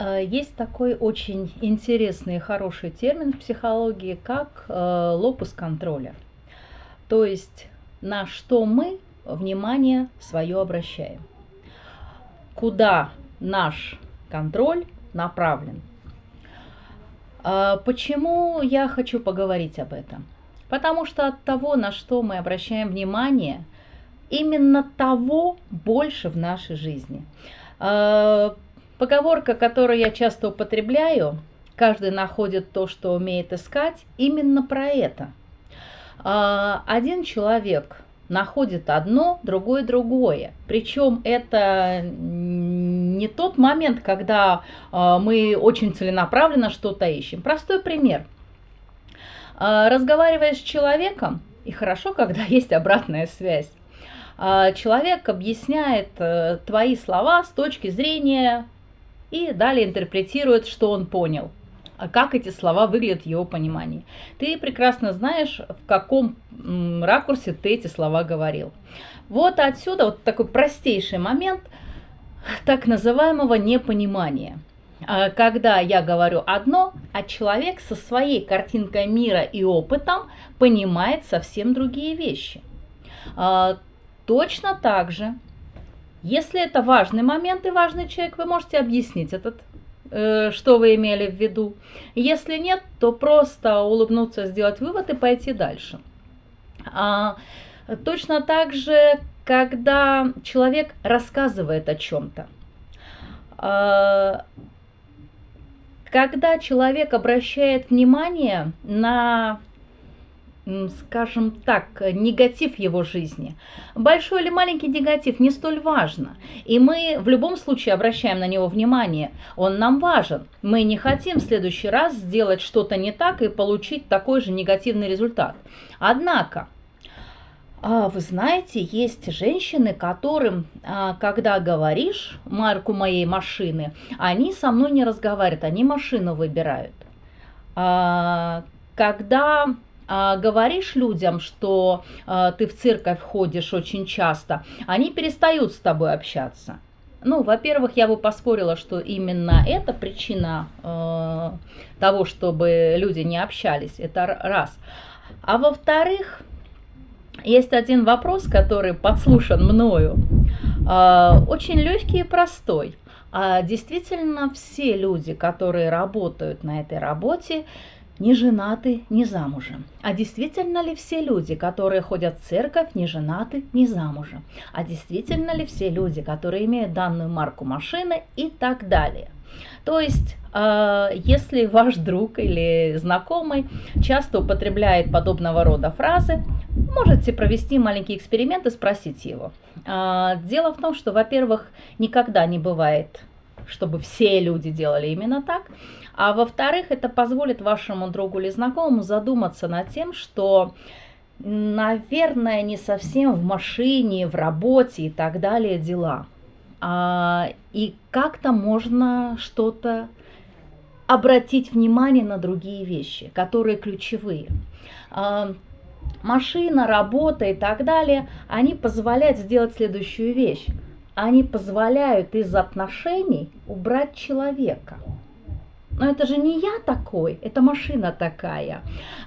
Э, есть такой очень интересный и хороший термин в психологии, как э, лопус контроля. То есть на что мы внимание свое обращаем. Куда наш контроль направлен. Э, почему я хочу поговорить об этом? Потому что от того, на что мы обращаем внимание, именно того больше в нашей жизни. Поговорка, которую я часто употребляю, каждый находит то, что умеет искать, именно про это. А, один человек находит одно, другой другое. Причем это не тот момент, когда а, мы очень целенаправленно что-то ищем. Простой пример. А, разговаривая с человеком, и хорошо, когда есть обратная связь, человек объясняет э, твои слова с точки зрения и далее интерпретирует, что он понял, а как эти слова выглядят в его понимании. Ты прекрасно знаешь, в каком ракурсе ты эти слова говорил. Вот отсюда вот такой простейший момент так называемого непонимания. А когда я говорю одно, а человек со своей картинкой мира и опытом понимает совсем другие вещи. А, точно так же если это важный момент и важный человек, вы можете объяснить этот, э, что вы имели в виду. Если нет, то просто улыбнуться, сделать вывод и пойти дальше. А, точно так же, когда человек рассказывает о чем-то. А, когда человек обращает внимание на скажем так, негатив его жизни. Большой или маленький негатив не столь важно. И мы в любом случае обращаем на него внимание. Он нам важен. Мы не хотим в следующий раз сделать что-то не так и получить такой же негативный результат. Однако, а, вы знаете, есть женщины, которым, а, когда говоришь марку моей машины, они со мной не разговаривают, они машину выбирают. А, когда а, говоришь людям, что а, ты в церковь ходишь очень часто, они перестают с тобой общаться. Ну, во-первых, я бы поспорила, что именно это причина э, того, чтобы люди не общались. Это раз. А во-вторых, есть один вопрос, который подслушан мною. Э, очень легкий и простой. А действительно, все люди, которые работают на этой работе, не женаты, не замужем. А действительно ли все люди, которые ходят в церковь, не женаты, не замужем? А действительно ли все люди, которые имеют данную марку машины и так далее? То есть, э, если ваш друг или знакомый часто употребляет подобного рода фразы, можете провести маленький эксперимент и спросить его. Э, дело в том, что, во-первых, никогда не бывает чтобы все люди делали именно так. А во-вторых, это позволит вашему другу или знакомому задуматься над тем, что, наверное, не совсем в машине, в работе и так далее дела. А, и как-то можно что-то обратить внимание на другие вещи, которые ключевые. А, машина, работа и так далее, они позволяют сделать следующую вещь они позволяют из отношений убрать человека. Но это же не я такой, это машина такая.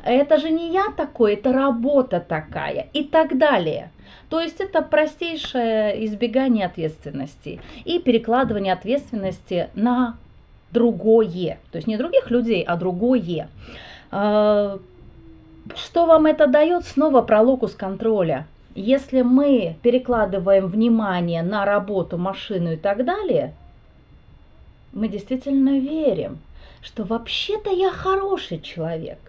Это же не я такой, это работа такая и так далее. То есть это простейшее избегание ответственности и перекладывание ответственности на другое. То есть не других людей, а другое. А, что вам это дает? Снова про локус контроля. Если мы перекладываем внимание на работу, машину и так далее, мы действительно верим, что вообще-то я хороший человек.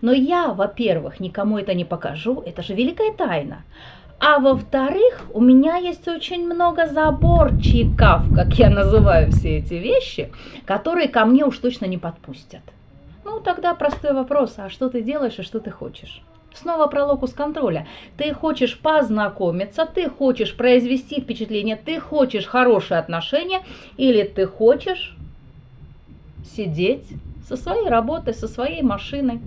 Но я, во-первых, никому это не покажу, это же великая тайна. А во-вторых, у меня есть очень много заборчиков, как я называю все эти вещи, которые ко мне уж точно не подпустят. Ну, тогда простой вопрос, а что ты делаешь и что ты хочешь? Снова про локус контроля. Ты хочешь познакомиться, ты хочешь произвести впечатление, ты хочешь хорошие отношения или ты хочешь сидеть со своей работой, со своей машиной,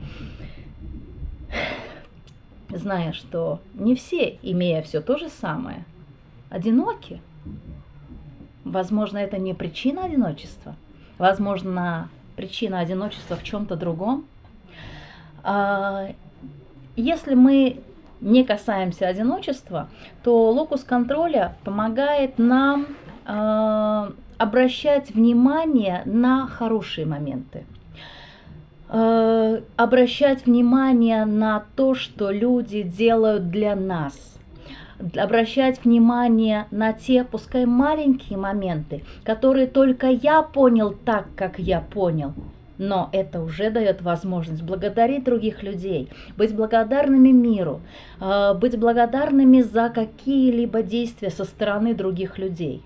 зная, что не все, имея все то же самое, одиноки. Возможно, это не причина одиночества. Возможно, причина одиночества в чем-то другом. А, если мы не касаемся одиночества, то локус контроля помогает нам э, обращать внимание на хорошие моменты, э, обращать внимание на то, что люди делают для нас, обращать внимание на те, пускай маленькие моменты, которые только я понял так, как я понял, но это уже дает возможность благодарить других людей, быть благодарными миру, э, быть благодарными за какие-либо действия со стороны других людей.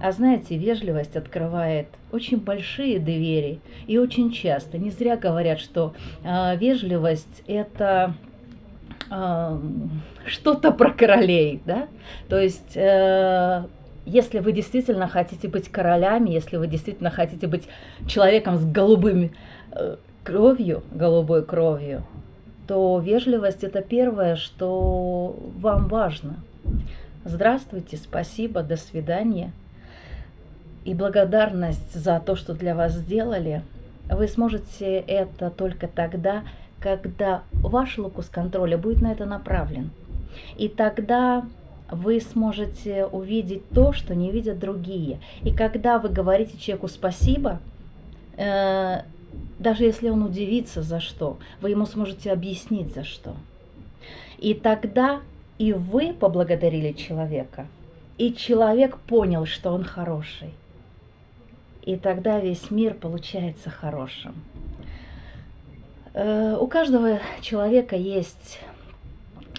А знаете, вежливость открывает очень большие двери. И очень часто, не зря говорят, что э, вежливость это э, что-то про королей, да? То есть э, если вы действительно хотите быть королями, если вы действительно хотите быть человеком с голубым э, кровью, голубой кровью, то вежливость это первое, что вам важно. Здравствуйте, спасибо, до свидания. И благодарность за то, что для вас сделали, вы сможете это только тогда, когда ваш локус контроля будет на это направлен. И тогда вы сможете увидеть то, что не видят другие. И когда вы говорите человеку спасибо, э, даже если он удивится за что, вы ему сможете объяснить за что. И тогда и вы поблагодарили человека, и человек понял, что он хороший. И тогда весь мир получается хорошим. Э, у каждого человека есть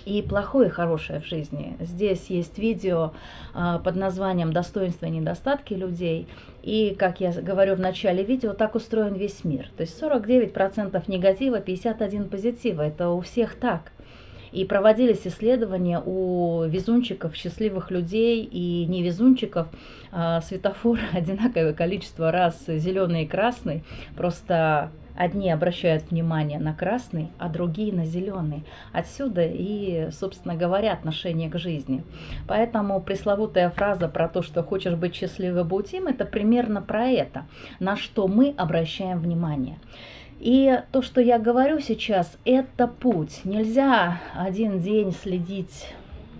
и плохое, и хорошее в жизни. Здесь есть видео а, под названием «Достоинства и недостатки людей». И, как я говорю в начале видео, так устроен весь мир. То есть 49% негатива, 51% позитива. Это у всех так. И проводились исследования у везунчиков, счастливых людей и невезунчиков. А, светофор одинаковое количество раз зеленый и красный. Просто Одни обращают внимание на красный, а другие на зеленый. Отсюда и, собственно говоря, отношение к жизни. Поэтому пресловутая фраза про то, что хочешь быть счастливым, будь им, это примерно про это, на что мы обращаем внимание. И то, что я говорю сейчас, это путь. Нельзя один день следить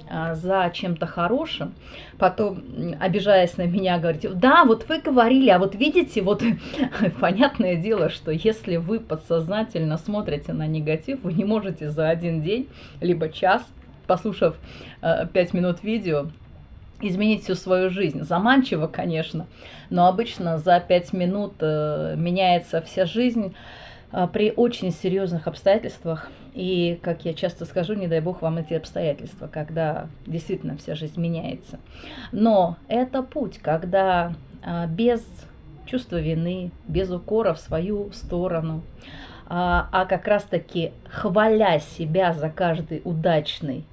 а, за чем-то хорошим, потом, обижаясь на меня, говорите, да, вот вы говорили, а вот видите, вот понятное дело, что если вы подсознательно смотрите на негатив, вы не можете за один день, либо час, послушав э, 5 минут видео, изменить всю свою жизнь. Заманчиво, конечно, но обычно за 5 минут э, меняется вся жизнь. А, при очень серьезных обстоятельствах. И, как я часто скажу, не дай бог вам эти обстоятельства, когда действительно вся жизнь меняется. Но это путь, когда а, без чувства вины, без укора в свою сторону, а как раз-таки хваля себя за каждый удачный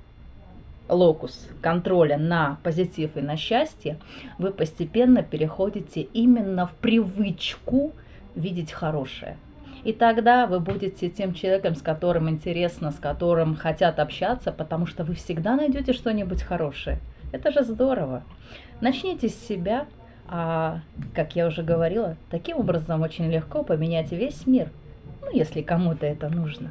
локус контроля на позитив и на счастье, вы постепенно переходите именно в привычку видеть хорошее. И тогда вы будете тем человеком, с которым интересно, с которым хотят общаться, потому что вы всегда найдете что-нибудь хорошее. Это же здорово. Начните с себя, а, как я уже говорила, таким образом очень легко поменять весь мир, ну, если кому-то это нужно.